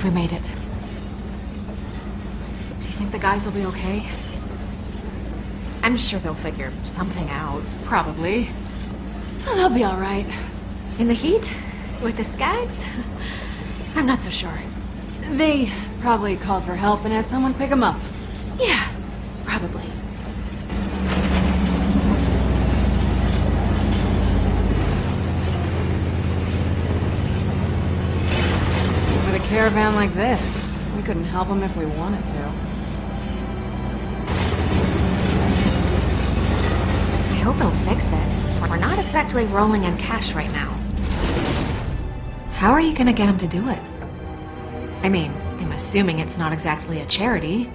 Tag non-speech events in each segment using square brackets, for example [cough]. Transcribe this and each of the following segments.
believe we made it. Do you think the guys will be okay? I'm sure they'll figure something out. Probably. Oh, they'll be alright. In the heat? With the skags? I'm not so sure. They probably called for help and had someone pick them up. Yeah, caravan like this, we couldn't help them if we wanted to. I hope he'll fix it. We're not exactly rolling in cash right now. How are you gonna get him to do it? I mean, I'm assuming it's not exactly a charity.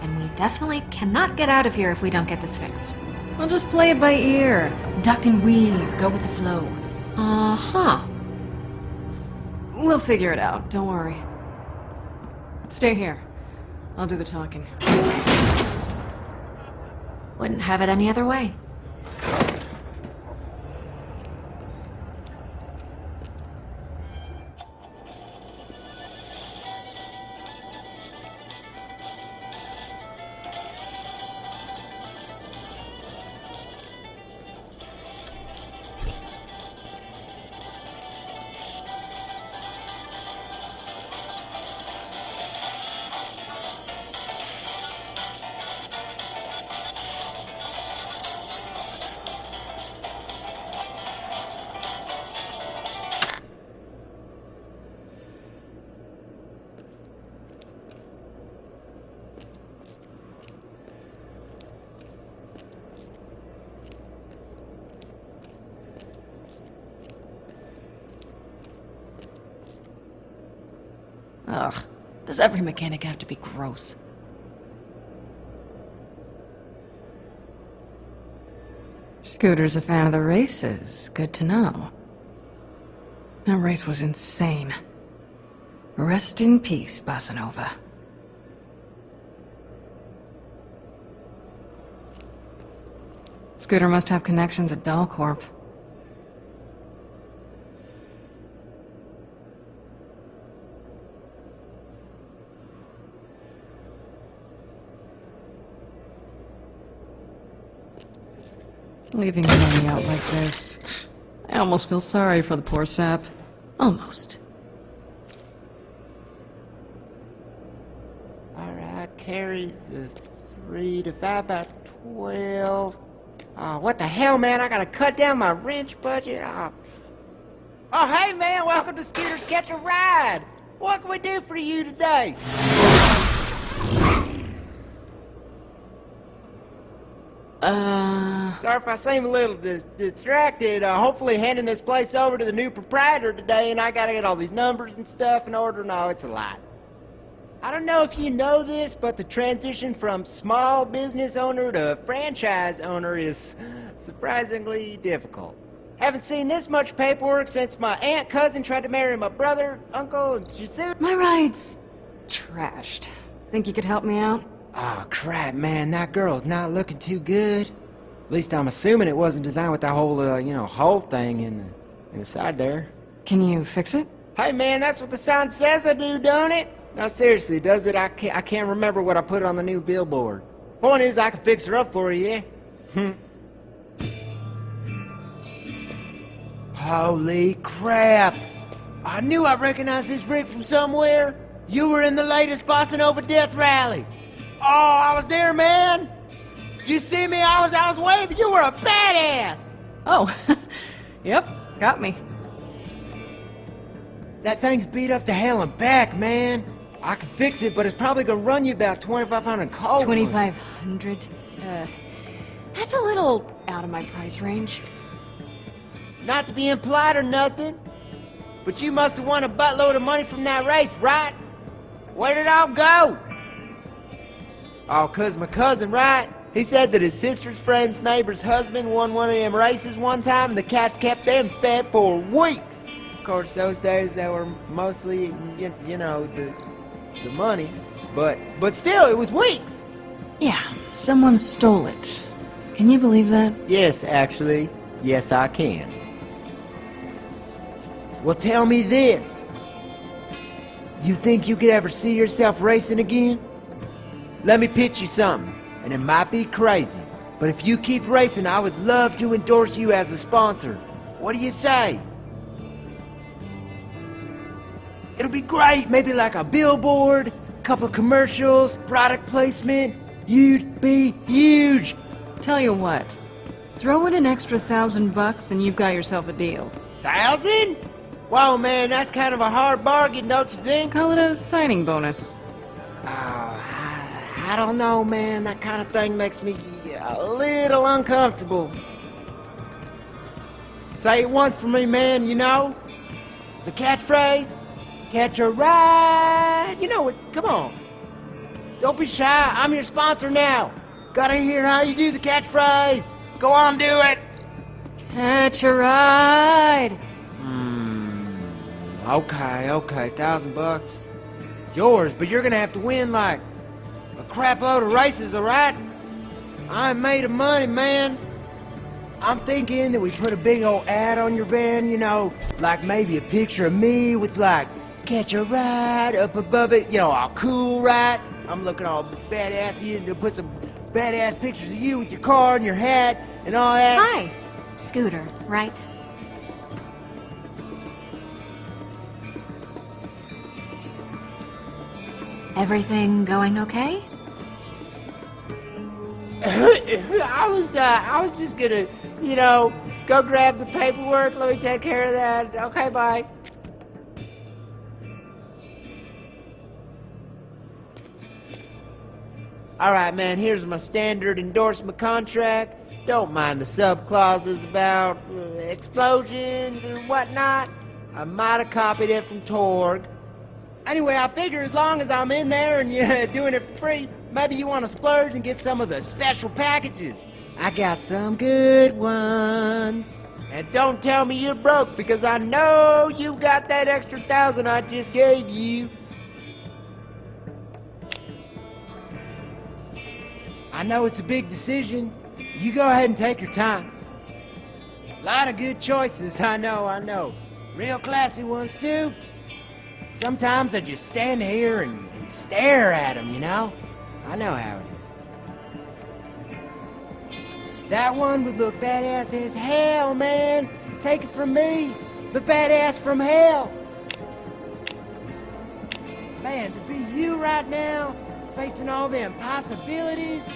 And we definitely cannot get out of here if we don't get this fixed. We'll just play it by ear. Duck and weave, go with the flow. Uh-huh. We'll figure it out, don't worry. Stay here. I'll do the talking. Wouldn't have it any other way. Does every mechanic have to be gross? Scooter's a fan of the races. Good to know. That race was insane. Rest in peace, Bossanova. Scooter must have connections at Dalcorp. Leaving money out like this. I almost feel sorry for the poor sap. Almost. Alright, carries the three to five about twelve. Oh, what the hell, man? I gotta cut down my wrench budget. Oh, oh hey, man, welcome to Scooter's Catch a Ride. What can we do for you today? Uh... Sorry if I seem a little dis distracted. Uh, hopefully handing this place over to the new proprietor today, and I gotta get all these numbers and stuff in order. No, it's a lot. I don't know if you know this, but the transition from small business owner to franchise owner is surprisingly difficult. Haven't seen this much paperwork since my aunt cousin tried to marry my brother, uncle, and she sued. My ride's... trashed. Think you could help me out? Oh, crap, man, that girl's not looking too good. At least I'm assuming it wasn't designed with that whole, uh, you know, hole thing in the, in the side there. Can you fix it? Hey, man, that's what the sign says I do, don't it? No, seriously, does it? I can't, I can't remember what I put on the new billboard. Point is, I can fix her up for you, yeah? Hmm. Holy crap! I knew I recognized this rig from somewhere. You were in the latest Bossanova Death Rally. Oh, I was there, man. Did you see me? I was, I was waving. You were a badass. Oh, [laughs] yep, got me. That thing's beat up to hell and back, man. I can fix it, but it's probably gonna run you about 2,500 cold. 2,500? Uh, that's a little out of my price range. Not to be implied or nothing, but you must have won a buttload of money from that race, right? Where did it all go? Oh, cause my cousin, right? He said that his sister's friend's neighbor's husband won one of them races one time and the cats kept them fed for weeks. Of course, those days they were mostly, you, you know, the, the money. But, but still, it was weeks. Yeah, someone stole it. Can you believe that? Yes, actually. Yes, I can. Well, tell me this. You think you could ever see yourself racing again? Let me pitch you something, and it might be crazy, but if you keep racing, I would love to endorse you as a sponsor. What do you say? It'll be great, maybe like a billboard, couple commercials, product placement. You'd be huge. Tell you what, throw in an extra thousand bucks and you've got yourself a deal. Thousand? Whoa, man, that's kind of a hard bargain, don't you think? Call it a signing bonus. I, don't know, man. That kind of thing makes me a little uncomfortable. Say it once for me, man, you know? The catchphrase? Catch a ride. You know it. Come on. Don't be shy. I'm your sponsor now. Gotta hear how you do the catchphrase. Go on, do it. Catch a ride. Hmm. Okay, okay. Thousand bucks. It's yours, but you're gonna have to win like crap of races, alright? I'm made of money, man. I'm thinking that we put a big old ad on your van, you know, like maybe a picture of me with like catch a ride up above it, you know, all cool, right? I'm looking all badass. You to put some badass pictures of you with your car and your hat and all that. Hi, Scooter, right? Everything going okay? I was, uh, I was just gonna, you know, go grab the paperwork. Let me take care of that. Okay, bye. All right, man, here's my standard endorsement contract. Don't mind the sub clauses about uh, explosions and whatnot. I might have copied it from Torgue. Anyway, I figure as long as I'm in there and you're [laughs] doing it for free, maybe you want to splurge and get some of the special packages. I got some good ones. And don't tell me you're broke because I know you got that extra thousand I just gave you. I know it's a big decision. You go ahead and take your time. A lot of good choices, [laughs] I know, I know. Real classy ones, too. Sometimes I just stand here and, and stare at them, you know? I know how it is. That one would look badass as hell, man. Take it from me, the badass from hell. Man, to be you right now, facing all the impossibilities,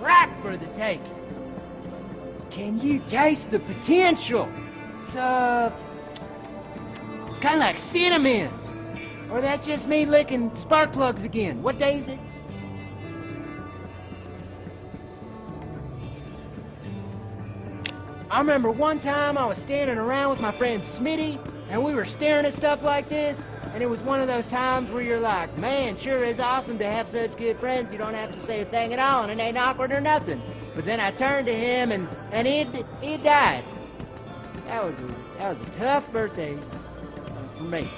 right for the taking. Can you taste the potential? It's, uh... It's kind of like cinnamon. Or that's just me licking spark plugs again. What day is it? I remember one time I was standing around with my friend Smitty, and we were staring at stuff like this, and it was one of those times where you're like, man, sure is awesome to have such good friends. You don't have to say a thing at all, and it ain't awkward or nothing. But then I turned to him, and, and he, he died. That was, a, that was a tough birthday for me.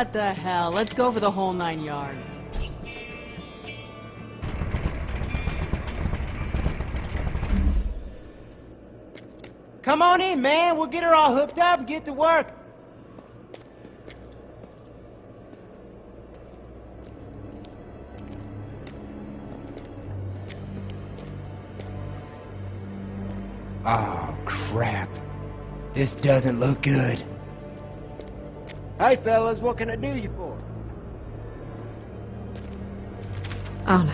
What the hell? Let's go for the whole nine yards. Come on in, man. We'll get her all hooked up and get to work. Oh, crap. This doesn't look good. Hey, fellas, what can I do you for? Oh no.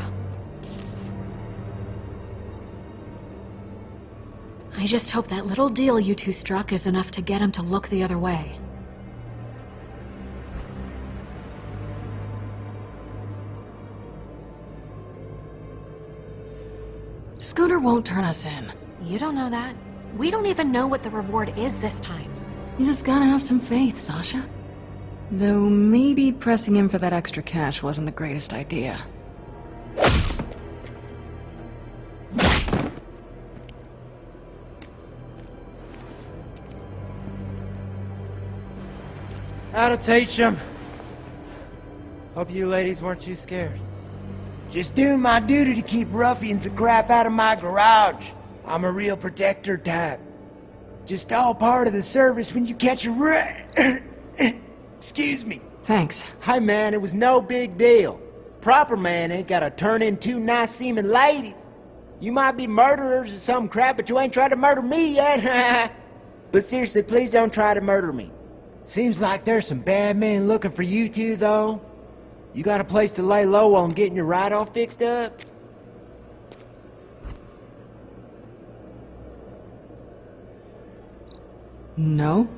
I just hope that little deal you two struck is enough to get him to look the other way. Scooter won't turn us in. You don't know that. We don't even know what the reward is this time. You just gotta have some faith, Sasha. Though maybe pressing him for that extra cash wasn't the greatest idea. How to teach him. Hope you ladies weren't too scared. Just doing my duty to keep ruffians and crap out of my garage. I'm a real protector type. Just all part of the service when you catch a rat. [coughs] Excuse me. Thanks. Hey man, it was no big deal. Proper man ain't gotta turn in two nice seeming ladies. You might be murderers or some crap, but you ain't tried to murder me yet. [laughs] but seriously, please don't try to murder me. Seems like there's some bad men looking for you two, though. You got a place to lay low while I'm getting your ride all fixed up? No?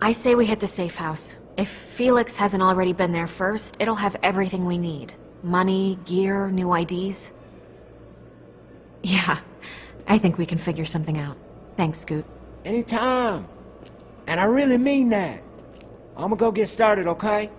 I say we hit the safe house. If Felix hasn't already been there first, it'll have everything we need. Money, gear, new IDs. Yeah, I think we can figure something out. Thanks, Scoot. Anytime. And I really mean that. I'm gonna go get started, okay?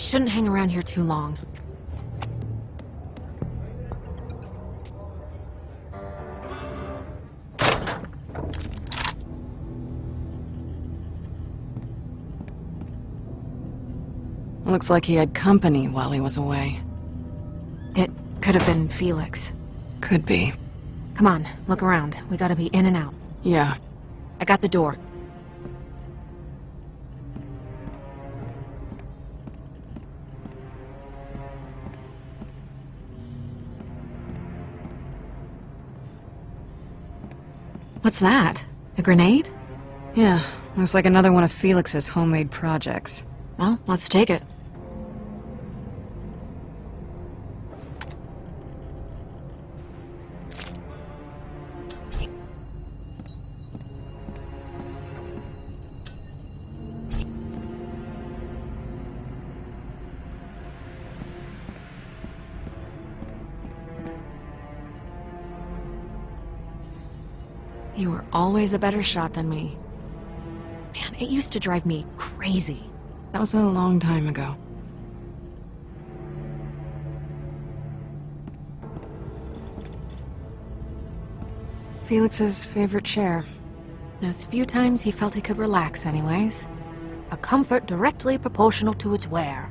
We shouldn't hang around here too long. Looks like he had company while he was away. It could have been Felix. Could be. Come on, look around. We gotta be in and out. Yeah. I got the door. What's that? A grenade? Yeah. Looks like another one of Felix's homemade projects. Well, let's take it. Always a better shot than me. Man, it used to drive me crazy. That was a long time ago. Felix's favorite chair. Those few times he felt he could relax anyways. A comfort directly proportional to its wear.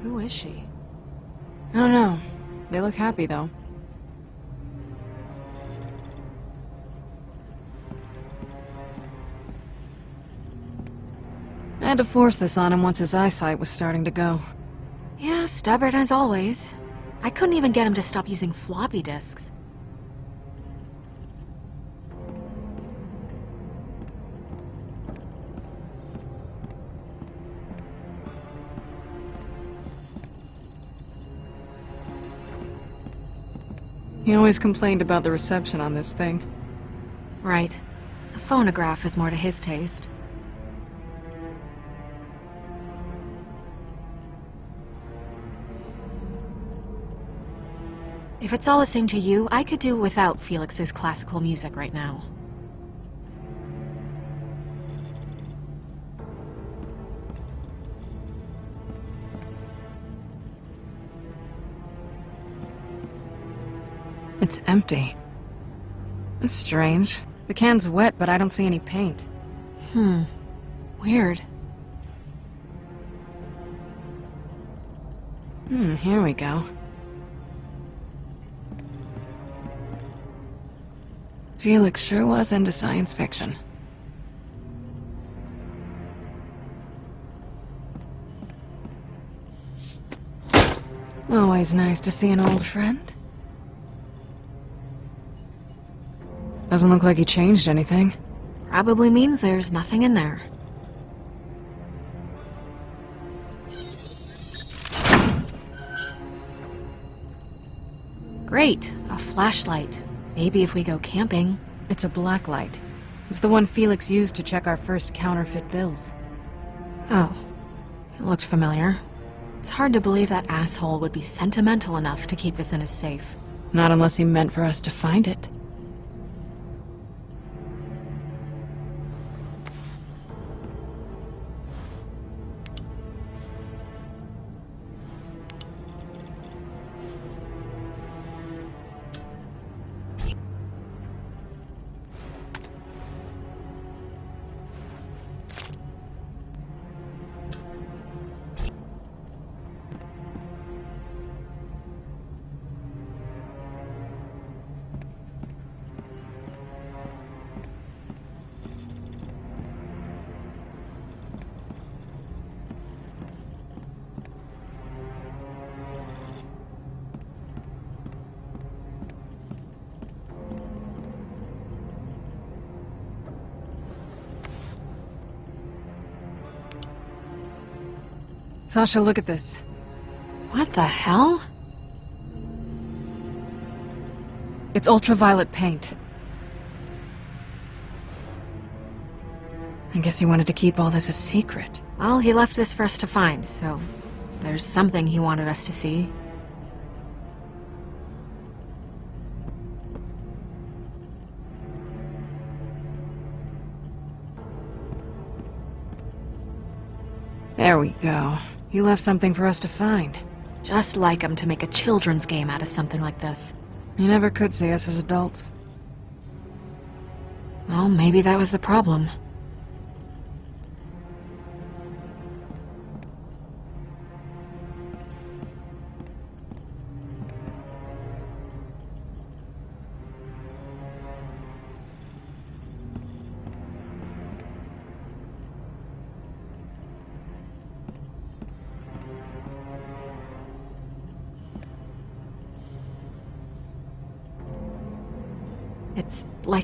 Who is she? I don't know. They look happy, though. I had to force this on him once his eyesight was starting to go. Yeah, stubborn as always. I couldn't even get him to stop using floppy disks. He always complained about the reception on this thing. Right. A phonograph is more to his taste. If it's all the same to you, I could do without Felix's classical music right now. It's empty. That's strange. The can's wet, but I don't see any paint. Hmm. Weird. Hmm, here we go. Felix sure was into science fiction. Always nice to see an old friend. Doesn't look like he changed anything. Probably means there's nothing in there. Great, a flashlight. Maybe if we go camping. It's a black light. It's the one Felix used to check our first counterfeit bills. Oh, it looked familiar. It's hard to believe that asshole would be sentimental enough to keep this in his safe. Not unless he meant for us to find it. Sasha, look at this. What the hell? It's ultraviolet paint. I guess he wanted to keep all this a secret. Well, he left this for us to find, so there's something he wanted us to see. There we go. He left something for us to find. Just like him to make a children's game out of something like this. He never could see us as adults. Well, maybe that was the problem.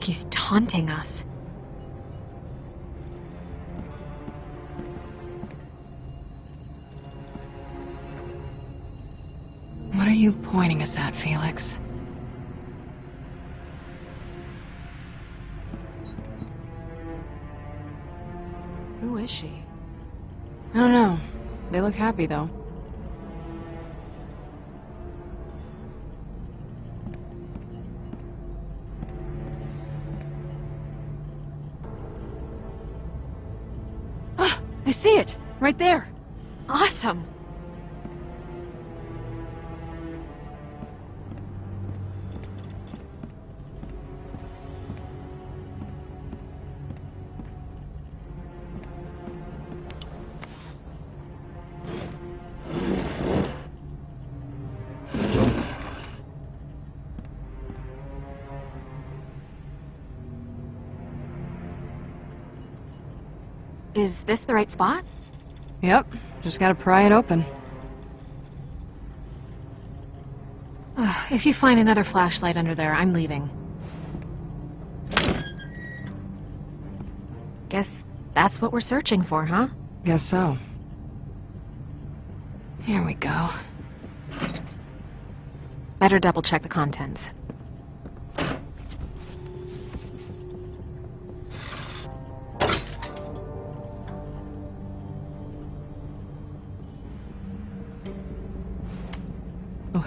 Like he's taunting us. What are you pointing us at, Felix? Who is she? I don't know. They look happy, though. I see it! Right there! Awesome! Is this the right spot? Yep. Just gotta pry it open. If you find another flashlight under there, I'm leaving. Guess that's what we're searching for, huh? Guess so. Here we go. Better double check the contents.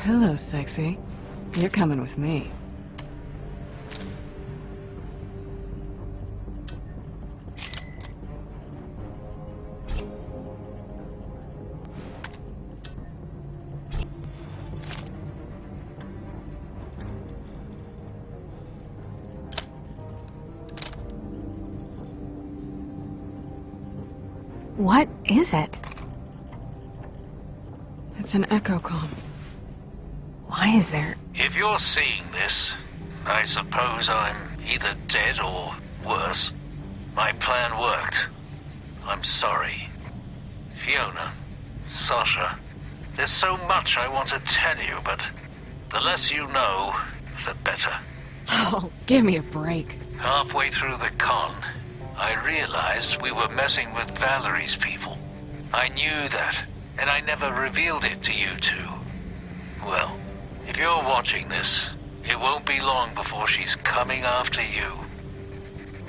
Hello, sexy. You're coming with me. What is it? It's an echo com. Why is there... If you're seeing this, I suppose I'm either dead or worse. My plan worked. I'm sorry. Fiona, Sasha, there's so much I want to tell you, but the less you know, the better. Oh, give me a break. Halfway through the con, I realized we were messing with Vallory's people. I knew that, and I never revealed it to you two. Well, if you're watching this, it won't be long before she's coming after you.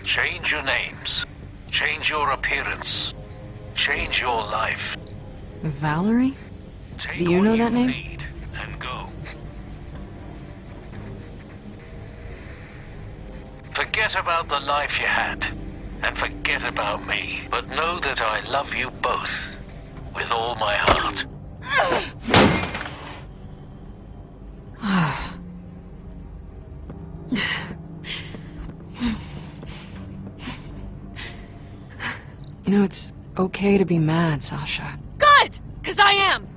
Change your names. Change your appearance. Change your life. Vallory? Take Do you know that name? And go. Forget about the life you had, and forget about me. But know that I love you both with all my heart. [laughs] [sighs] You know, it's okay to be mad, Sasha. Good! Because I am!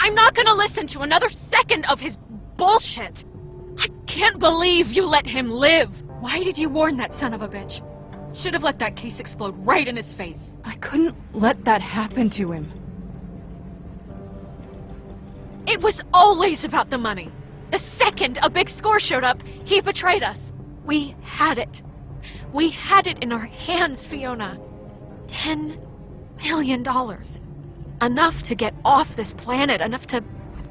I'm not gonna listen to another second of his bullshit! I can't believe you let him live! Why did you warn that son of a bitch? Should have let that case explode right in his face. I couldn't let that happen to him. It was always about the money. The second a big score showed up, he betrayed us. We had it. We had it in our hands, Fiona. Ten million dollars. Enough to get off this planet, enough to...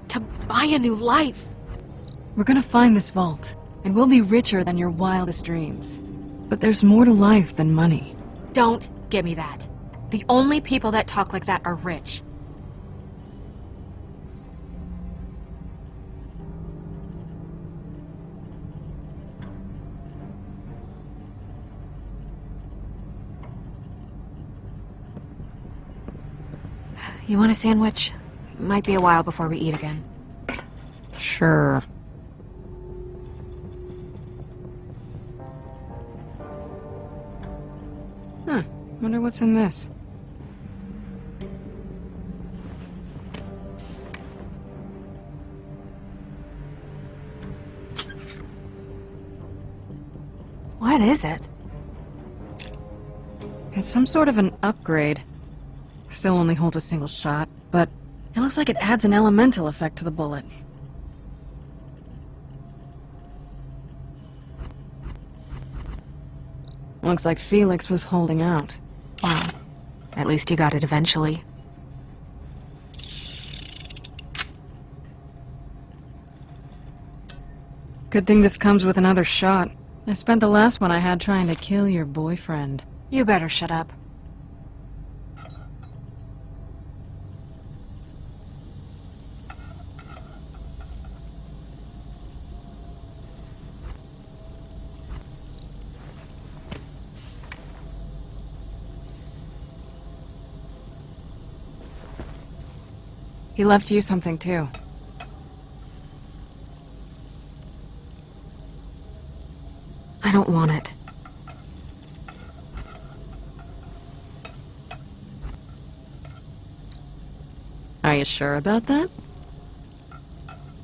to buy a new life. We're gonna find this vault, and we'll be richer than your wildest dreams. But there's more to life than money. Don't give me that. The only people that talk like that are rich. You want a sandwich? Might be a while before we eat again. Sure. Huh. Wonder what's in this. What is it? It's some sort of an upgrade. Still only holds a single shot, but it looks like it adds an elemental effect to the bullet. Looks like Felix was holding out. Wow. At least he got it eventually. Good thing this comes with another shot. I spent the last one I had trying to kill your boyfriend. You better shut up. He left you something too. I don't want it. Are you sure about that?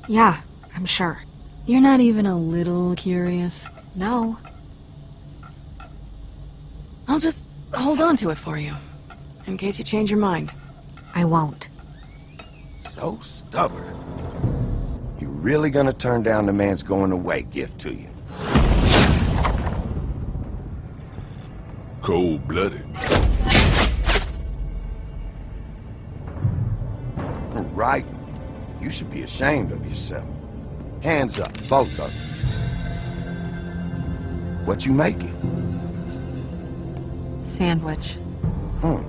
Yeah, I'm sure. You're not even a little curious? No. I'll just hold on to it for you. In case you change your mind. I won't. So stubborn. You really gonna turn down the man's going away gift to you? Cold-blooded. Right? You should be ashamed of yourself. Hands up, both of you. What you making? Sandwich. Hmm.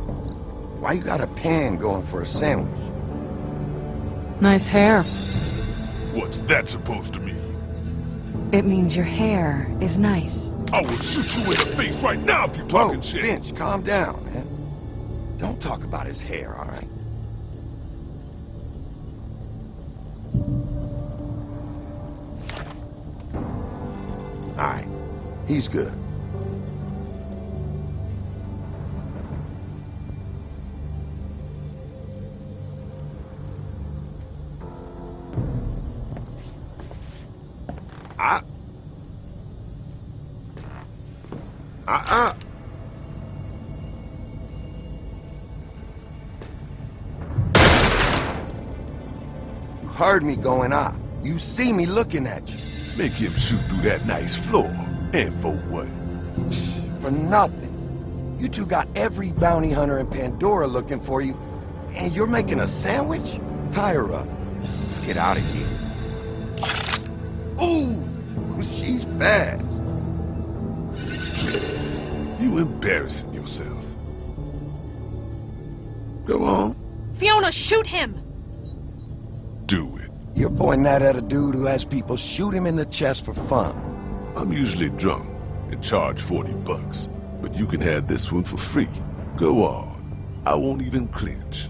Why you got a pan going for a sandwich? Nice hair. What's that supposed to mean? It means your hair is nice. I will shoot you in the face right now if you're Whoa, talking shit. Finch, calm down, man. Don't talk about his hair, all right? All right, he's good. Heard me going out. You see me looking at you. Make him shoot through that nice floor. And for what? For nothing. You two got every bounty hunter in Pandora looking for you, and you're making a sandwich? Tie her up. Let's get out of here. Ooh, she's fast. Please. You embarrassing yourself. Go on. Fiona, shoot him! Do it. You're pointing that at a dude who has people shoot him in the chest for fun. I'm usually drunk and charge 40 bucks. But you can have this one for free. Go on. I won't even clinch.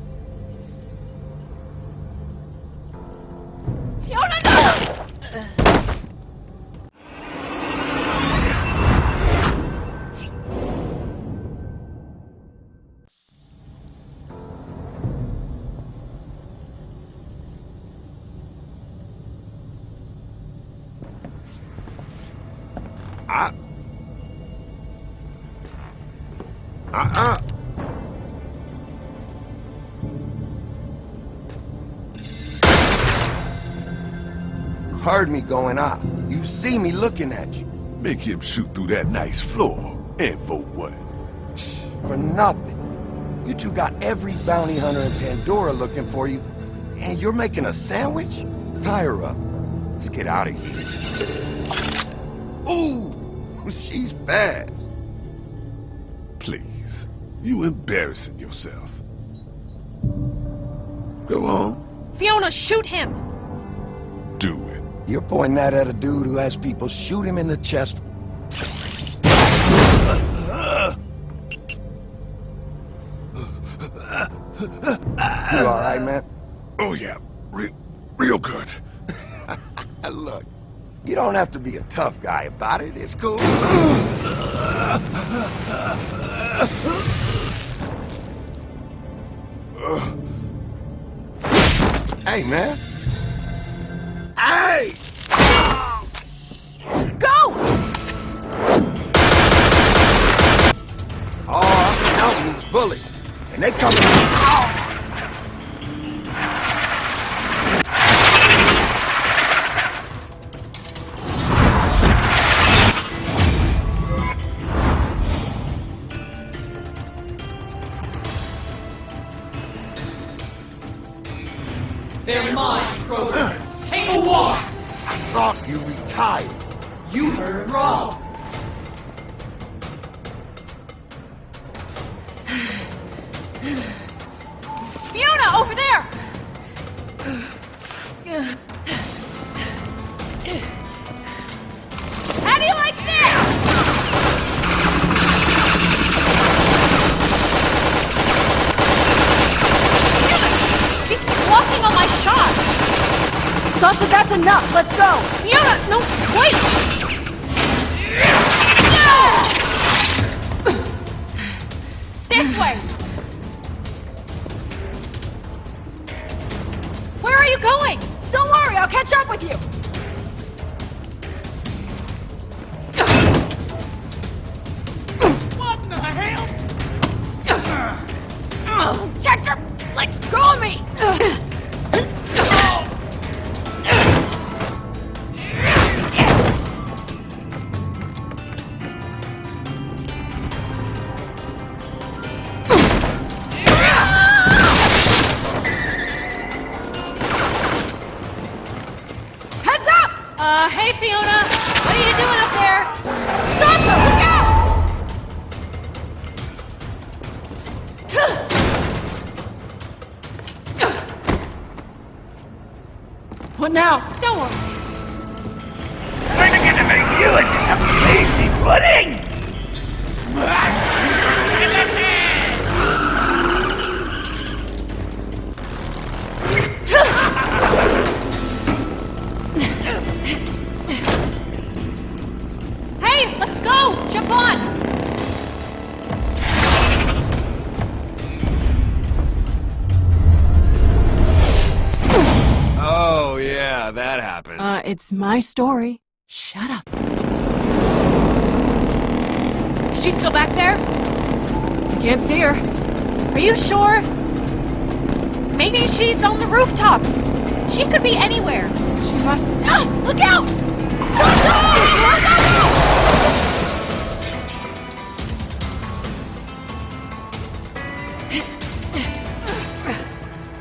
Going out. You see me looking at you. Make him shoot through that nice floor. And for what? For nothing. You two got every bounty hunter in Pandora looking for you, and you're making a sandwich? Tie her up. Let's get out of here. Ooh, [laughs] she's fast. Please. You embarrassing yourself. Go on. Fiona, shoot him! You're pointing that at a dude who has people shoot him in the chest. You alright, man? Oh, yeah. Re real good. [laughs] Look, you don't have to be a tough guy about it. It's cool. hey, man. Hey! Go! Oh, I'm counting these bullets. And they coming. Oh! Hector, let go of me! [laughs] it's my story. Shut up. Is she still back there? I can't see her. Are you sure? Maybe she's on the rooftops. She could be anywhere. She must. [gasps] Ah, look out! Sasha! Look out!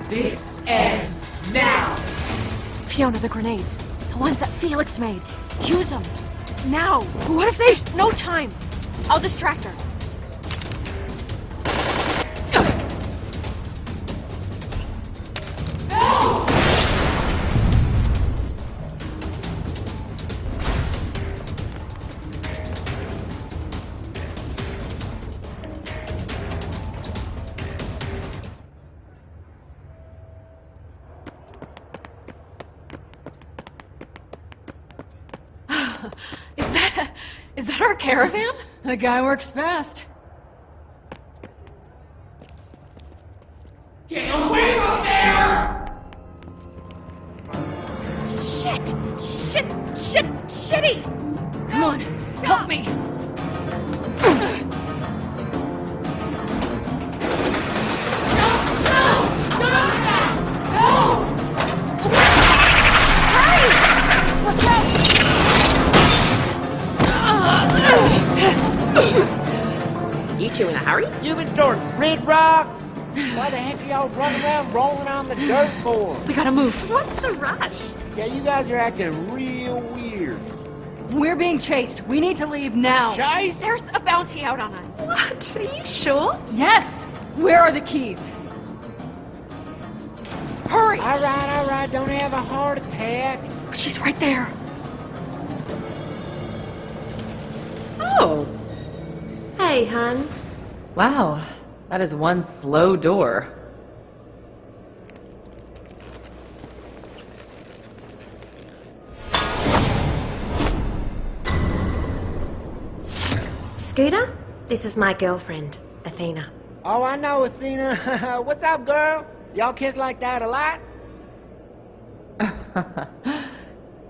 This ends now. Fiona, the grenades. The ones that Felix made. Use them. Now. What if. There's no time. I'll distract her. Caravan? The guy works fast. We need to leave now. Chase? There's a bounty out on us. What? Are you sure? Yes. Where are the keys? Hurry! All right, all right, don't have a heart attack. She's right there. Oh. Hey, hon. Wow, that is one slow door. This is my girlfriend, Athena. Oh, I know, Athena. [laughs] What's up, girl? Y'all kiss like that a lot? [laughs]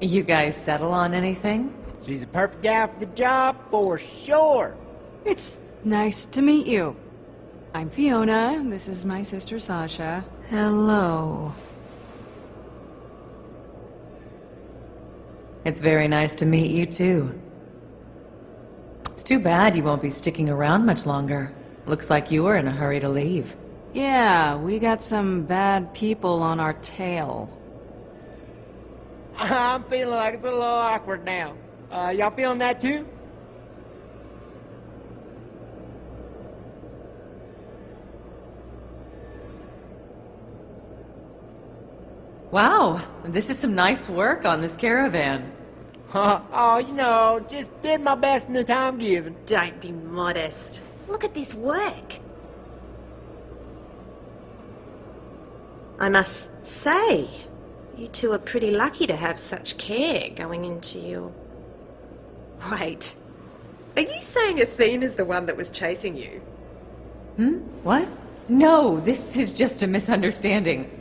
You guys settle on anything? She's a perfect gal for the job, for sure. It's nice to meet you. I'm Fiona. This is my sister Sasha. Hello. It's very nice to meet you too. It's too bad you won't be sticking around much longer. Looks like you were in a hurry to leave. Yeah, we got some bad people on our tail. [laughs] I'm feeling like it's a little awkward now. Uh, y'all feeling that too? Wow, this is some nice work on this caravan. [laughs] oh, you know, just did my best in the time given. Don't be modest. Look at this work. I must say, you two are pretty lucky to have such care going into your... Wait, are you saying Athena's the one that was chasing you? Hmm? What? No, this is just a misunderstanding.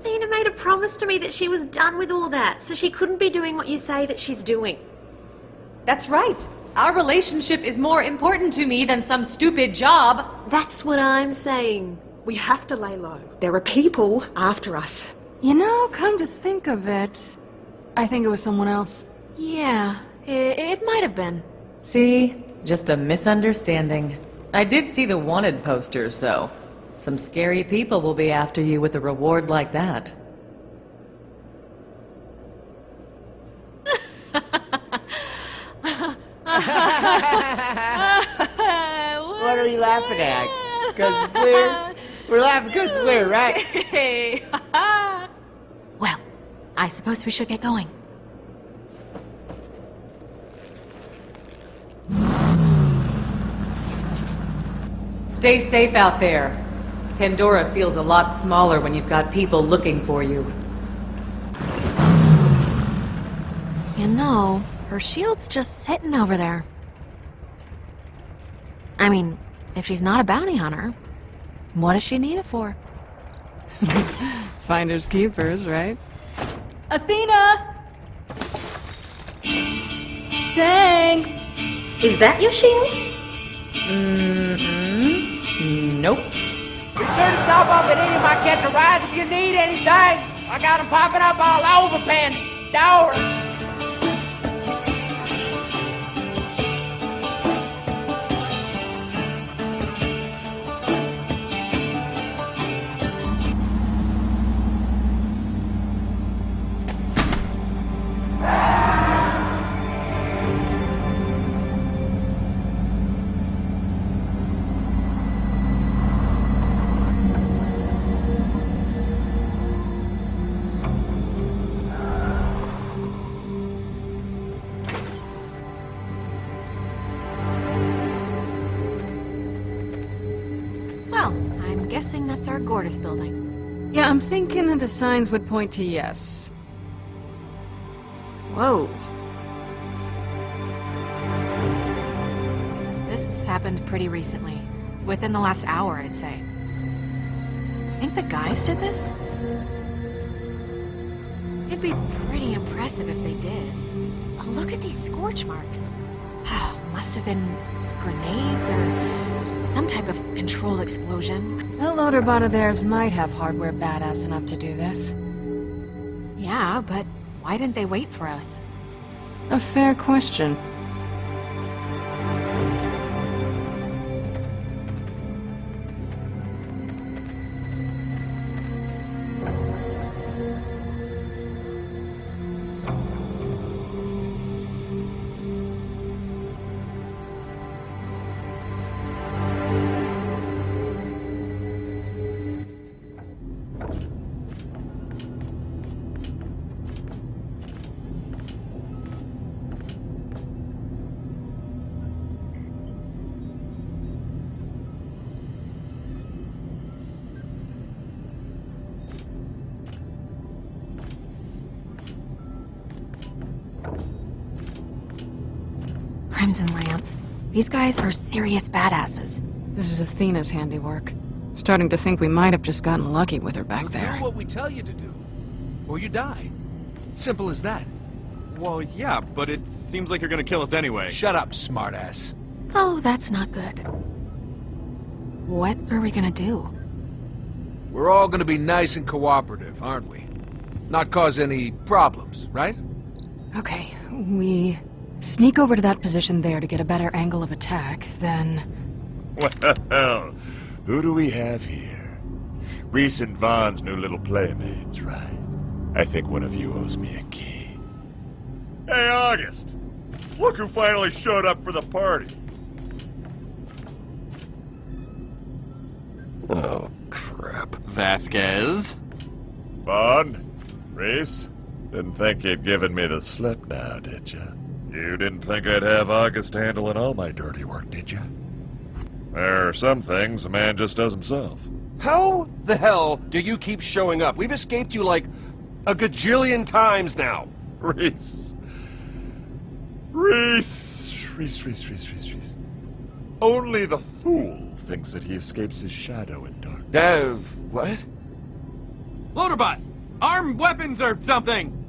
Athena made a promise to me that she was done with all that, so she couldn't be doing what you say that she's doing. That's right. Our relationship is more important to me than some stupid job. That's what I'm saying. We have to lay low. There are people after us. You know, come to think of it, I think it was someone else. Yeah, it, it might have been. See? Just a misunderstanding. I did see the wanted posters, though. Some scary people will be after you with a reward like that. [laughs] What are you laughing at? Because weird? We're laughing because we're, right? [laughs] Well, I suppose we should get going. Stay safe out there. Pandora feels a lot smaller when you've got people looking for you. You know, her shield's just sitting over there. I mean, if she's not a bounty hunter, what does she need it for? [laughs] Finders keepers, right? Athena! Thanks! Is that your shield? Mm-mm. Nope. Be sure to stop off at any of my catch a rides if you need anything. I got them popping up all over Pandora. Well, the signs would point to yes. Whoa. This happened pretty recently. Within the last hour, I'd say. Think the guys did this? It'd be pretty impressive if they did. Look at these scorch marks. [sighs] Must have been grenades or some type of control explosion. That loader bot of theirs might have hardware badass enough to do this. Yeah, but why didn't they wait for us? A fair question. Crimson Lance. These guys are serious badasses. This is Athena's handiwork. Starting to think we might have just gotten lucky with her back You there. do what we tell you to do, or you die. Simple as that. Well, yeah, but it seems like you're gonna kill us anyway. Shut up, smartass. Oh, that's not good. What are we gonna do? We're all gonna be nice and cooperative, aren't we? Not cause any problems, right? Okay, we sneak over to that position there to get a better angle of attack, then... Well, who do we have here? Rhys and Vaughn's new little playmates, right? I think one of you owes me a key. Hey, August! Look who finally showed up for the party! Oh, crap. Vasquez? Vaughn? Rhys? Didn't think you'd given me the slip now, did you? You didn't think I'd have August handling all my dirty work, did you? There are some things a man just does himself. How the hell do you keep showing up? We've escaped you like a gajillion times now. [laughs] Rhys. Rhys. Rhys, Rhys, Rhys, Rhys, Rhys. Only the fool thinks that he escapes his shadow in dark. Dev, what? Loaderbot! Arm weapons or something!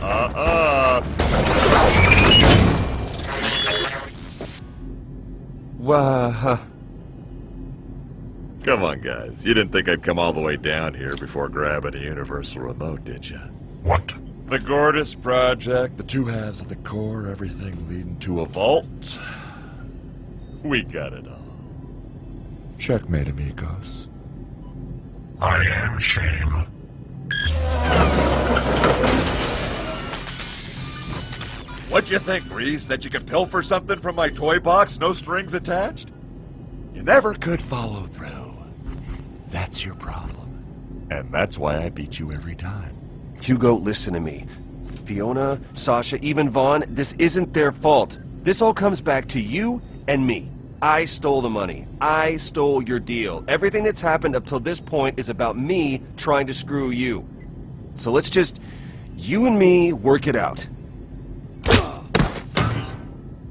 Uh, uh, Wah. Come on, guys. You didn't think I'd come all the way down here before grabbing a universal remote, did you? What? The Gortys Project, the two halves of the core, everything leading to a vault. We got it all. Checkmate, amigos. I am shame. What'd you think, Rhys? That you could pilfer something from my toy box, no strings attached? You never could follow through. That's your problem. And that's why I beat you every time. Hugo, listen to me. Fiona, Sasha, even Vaughn, this isn't their fault. This all comes back to you and me. I stole the money. I stole your deal. Everything that's happened up till this point is about me trying to screw you. So let's just, you and me, work it out.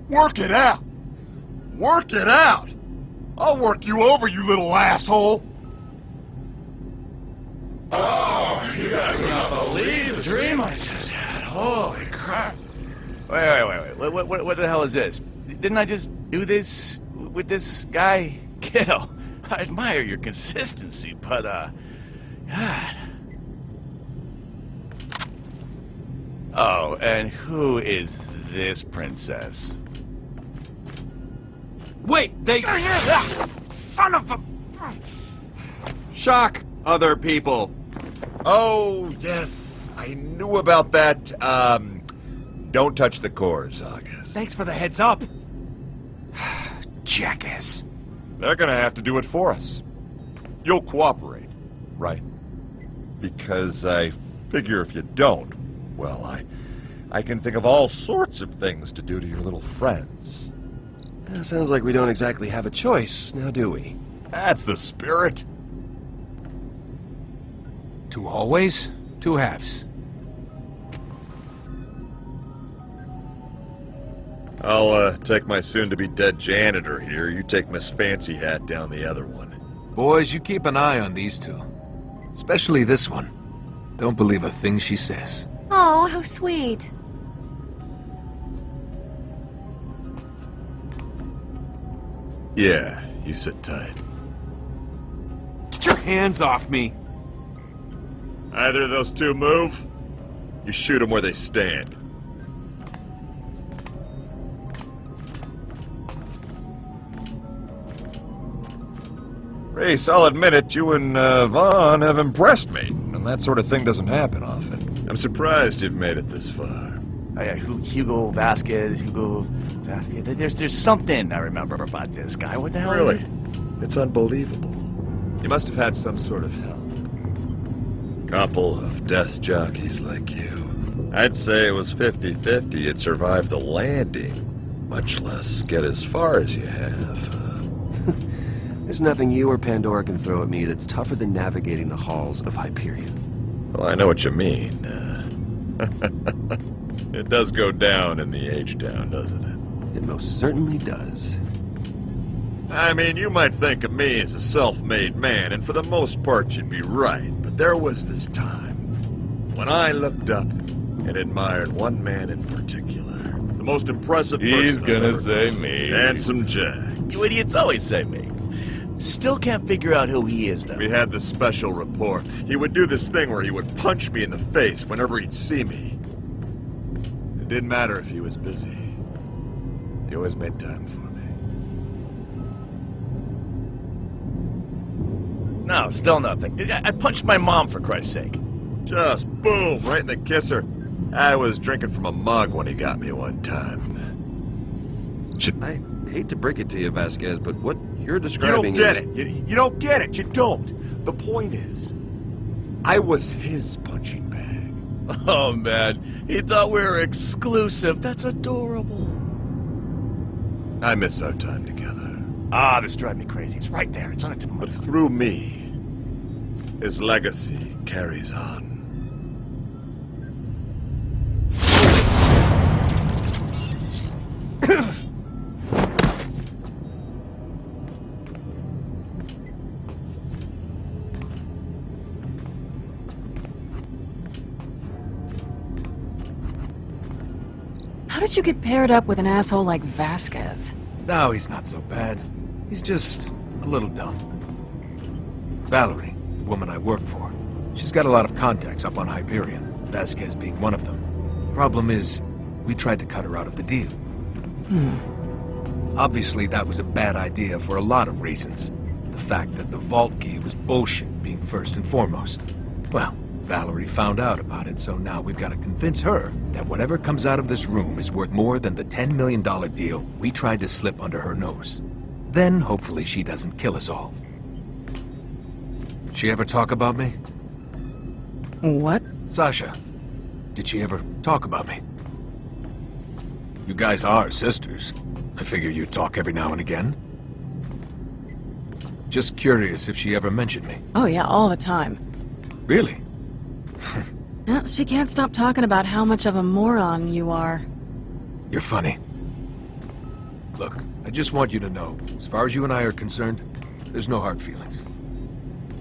Work it out! Work it out! I'll work you over, you little asshole! Oh, you guys cannot believe the dream I just had. Holy crap. Wait, wait, wait, wait. What, what, what, the hell is this? Didn't I just do this with this guy? [laughs] Kiddo, I admire your consistency, but, uh... God. Oh, and who is this princess? Wait, they... Son of a... Shock other people. Oh, yes, I knew about that. Um, don't touch the cores, August. Thanks for the heads up. [sighs] Jackass. They're gonna have to do it for us. You'll cooperate, right? Because I figure if you don't, well, I... I can think of all sorts of things to do to your little friends. Yeah, sounds like we don't exactly have a choice, now do we? That's the spirit. Two hallways, two halves. I'll, uh, take my soon-to-be-dead janitor here. You take Miss Fancy Hat down the other one. Boys, you keep an eye on these two. Especially this one. Don't believe a thing she says. Oh, how sweet. Yeah, you sit tight. Get your hands off me! Either of those two move, you shoot them where they stand. Race, I'll admit it, you and uh, Vaughn have impressed me, and that sort of thing doesn't happen often. I'm surprised you've made it this far. Oh, yeah, Hugo Vasquez, Hugo Vasquez. There's, there's something I remember about this guy. What the hell? Really? it? It's unbelievable. You must have had some sort of help. Couple of death jockeys like you. I'd say it was 50-50 you'd survive the landing, much less get as far as you have. [laughs] There's nothing you or Pandora can throw at me that's tougher than navigating the halls of Hyperion. Well, I know what you mean. Uh, [laughs] it does go down in the H-Town, doesn't it? It most certainly does. I mean, you might think of me as a self-made man, and for the most part you'd be right, but there was this time when I looked up and admired one man in particular. The most impressive He's person I've gonna ever say known. me. Handsome Jack. You idiots always say me. Still can't figure out who he is, though. We had this special rapport. He would do this thing where he would punch me in the face whenever he'd see me. It didn't matter if he was busy. He always made time for me. No, still nothing. I, I punched my mom, for Christ's sake. Just boom, right in the kisser. I was drinking from a mug when he got me one time. Should I hate to break it to you, Vasquez, but what you're describing You describing don't get is... it. You, you don't get it. You don't. The point is, I was his punching bag. [laughs] Oh, man. He thought we were exclusive. That's adorable. I miss our time together. Ah, this drives me crazy. It's right there. It's on the tip of my But through me, his legacy carries on. [coughs] You get paired up with an asshole like Vasquez? No, he's not so bad. He's just a little dumb. Vallory, the woman I work for, she's got a lot of contacts up on Hyperion, Vasquez being one of them. Problem is, we tried to cut her out of the deal. Hmm. Obviously, that was a bad idea for a lot of reasons. The fact that the vault key was bullshit being first and foremost. Well, Vallory found out about it, so now we've got to convince her that whatever comes out of this room is worth more than the $10 million deal we tried to slip under her nose. Then, hopefully, she doesn't kill us all. She ever talk about me? What? Sasha, did she ever talk about me? You guys are sisters. I figure you talk every now and again. Just curious if she ever mentioned me. Oh yeah, all the time. Really? [laughs] Well, she can't stop talking about how much of a moron you are. You're funny. Look, I just want you to know, as far as you and I are concerned, there's no hard feelings.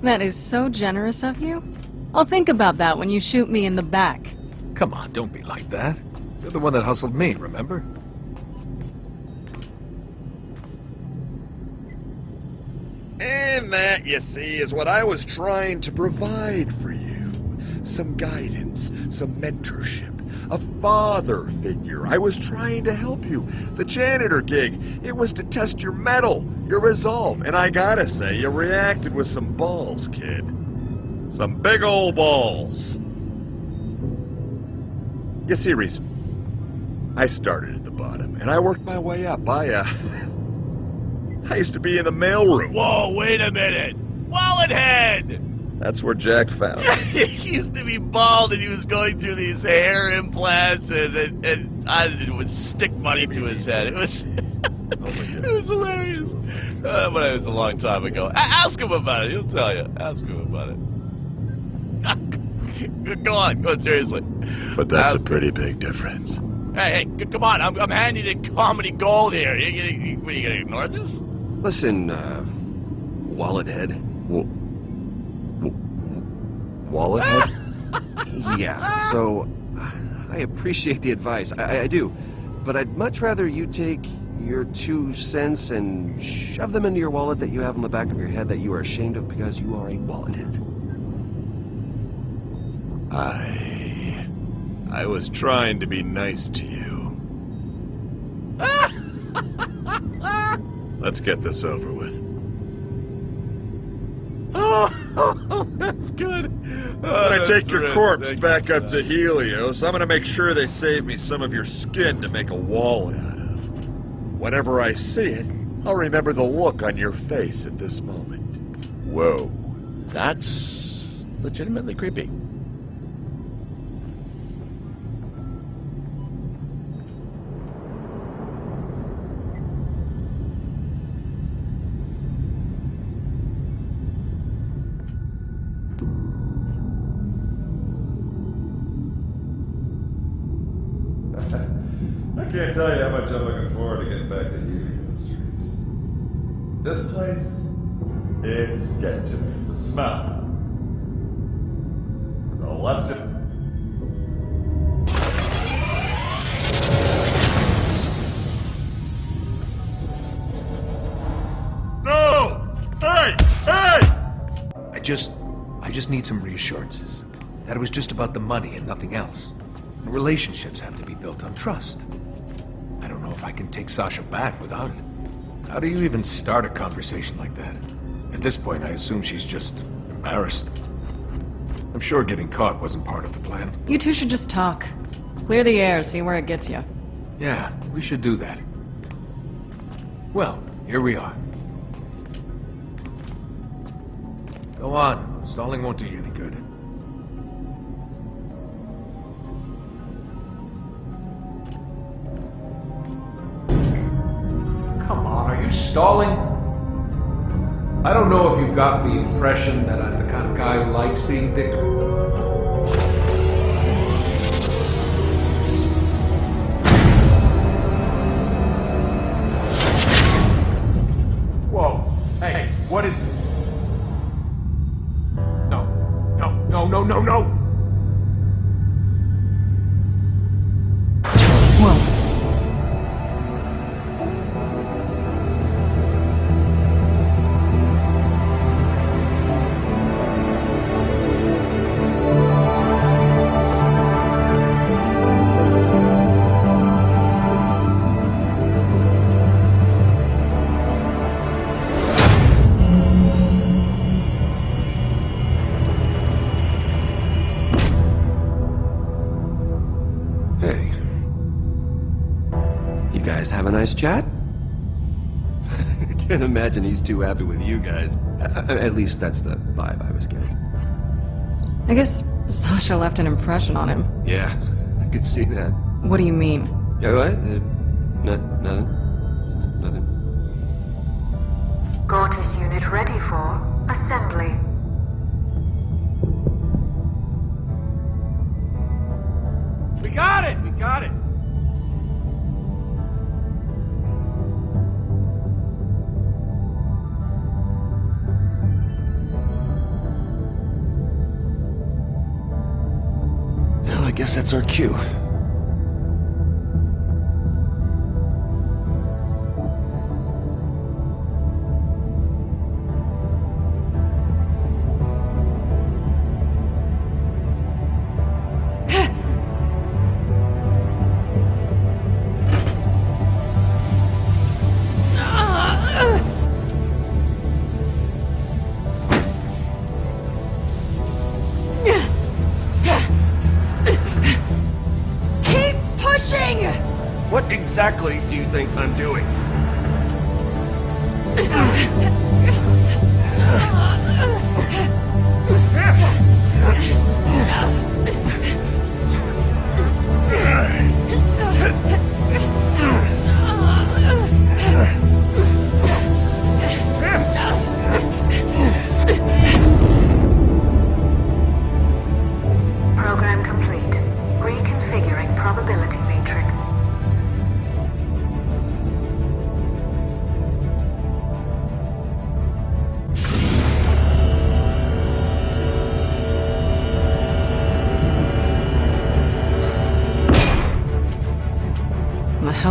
That is so generous of you. I'll think about that when you shoot me in the back. Come on, don't be like that. You're the one that hustled me, remember? And that, you see, is what I was trying to provide for you. Some guidance, some mentorship, a father figure. I was trying to help you. The janitor gig, it was to test your mettle, your resolve, and I gotta say, you reacted with some balls, kid. Some big old balls. You see, Rhys, I started at the bottom, and I worked my way up. I, uh... [laughs] I used to be in the mailroom. Whoa, wait a minute! Wallet head! That's where Jack found me. [laughs] he used to be bald and he was going through these hair implants and and, and I would stick money to his head. It was [laughs] it was hilarious. Uh, but it was a long time ago. A- ask him about it. He'll tell you. Ask him about it. [laughs] go on. Go on, seriously. But that's Ask a pretty big difference. Hey, hey, come on. I'm, I'm handing you comedy gold here. You, you, you, what, are you going to ignore this? Listen, uh, wallet head. Wallet head? [laughs] yeah, so I appreciate the advice. I, I do. But I'd much rather you take your two cents and shove them into your wallet that you have on the back of your head that you are ashamed of because you are a wallet head. I... I was trying to be nice to you. [laughs] Let's get this over with. [laughs] Oh, that's good. When I take your corpse back up to Helios, I'm gonna make sure they save me some of your skin to make a wallet out of. Whenever I see it, I'll remember the look on your face at this moment. Whoa. That's legitimately creepy. About the money and nothing else. Relationships have to be built on trust. I don't know if I can take Sasha back without it. How do you even start a conversation like that? At this point, I assume she's just embarrassed. I'm sure getting caught wasn't part of the plan. You two should just talk. Clear the air, see where it gets you. Yeah, we should do that. Well, here we are. Go on. Stalling won't do you any good. Stalling? I don't know if you've got the impression that I'm the kind of guy who likes being dick. Whoa. Hey, what is? No. No, no, no, no, no! Chat? [laughs] I can't imagine he's too happy with you guys. [laughs] At least that's the vibe I was getting. I guess Sasha left an impression on him. Yeah, [laughs] I could see that. What do you mean? Yeah, what? Uh, no, nothing. Nothing. Exactly do you think I'm doing? [laughs]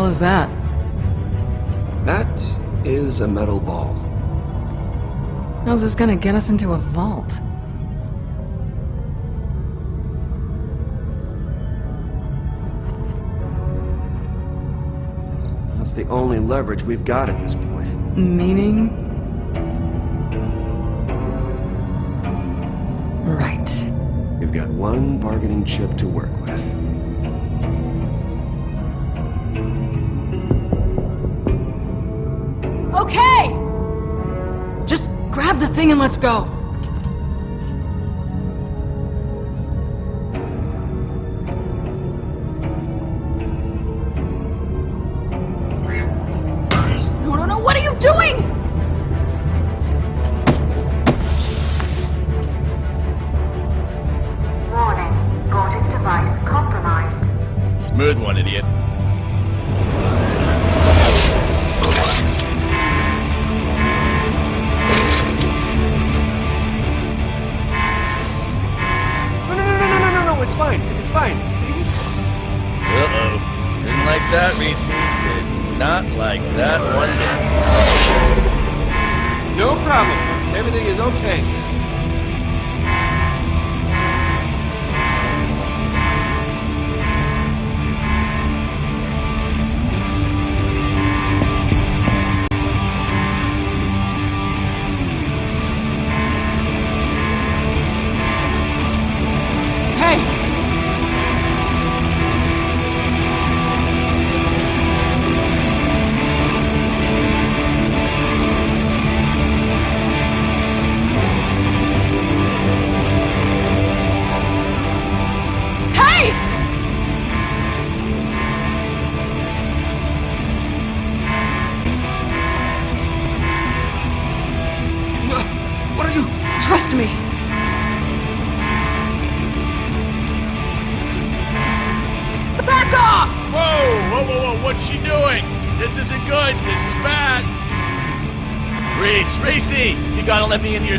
hell is that? That is a metal ball. How's this gonna get us into a vault? That's the only leverage we've got at this point. Meaning? Right. We've got one bargaining chip to work with. Thing and let's go. No, no, no, what are you doing? Warning. Gortys device compromised. Smooth one, idiot. Did not like that one. No problem. Everything is okay.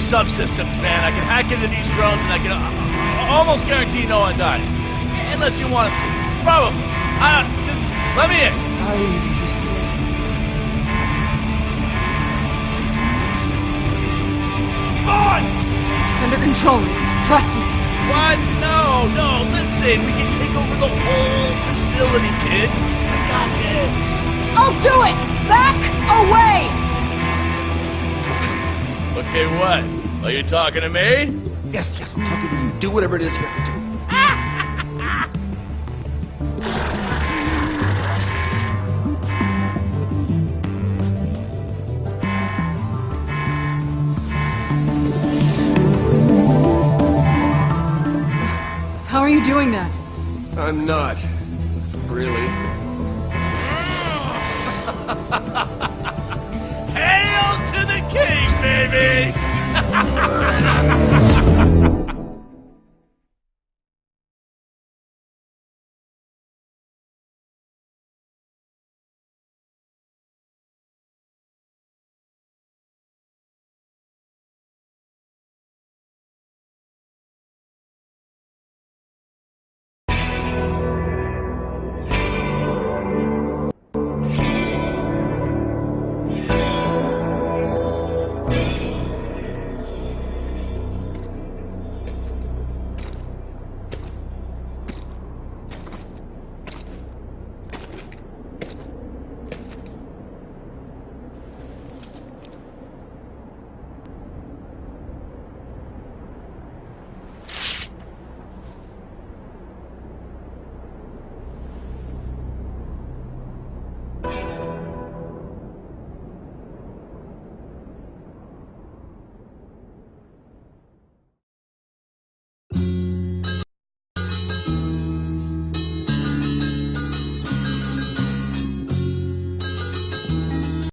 Subsystems, man. I can hack into these drones and I can uh, almost guarantee no one dies. Unless you want them to. Probably. I just let me in. Vaughn! It's under control, Trust me. What? No, no, listen. We can take over the whole facility, kid. We got this. I'll do it! Back away! Okay, what? Are you talking to me? Yes, yes, I'm talking to you. Do whatever it is you have to do. How are you doing that? I'm not. Really. Hail to the king, baby! ハハハハ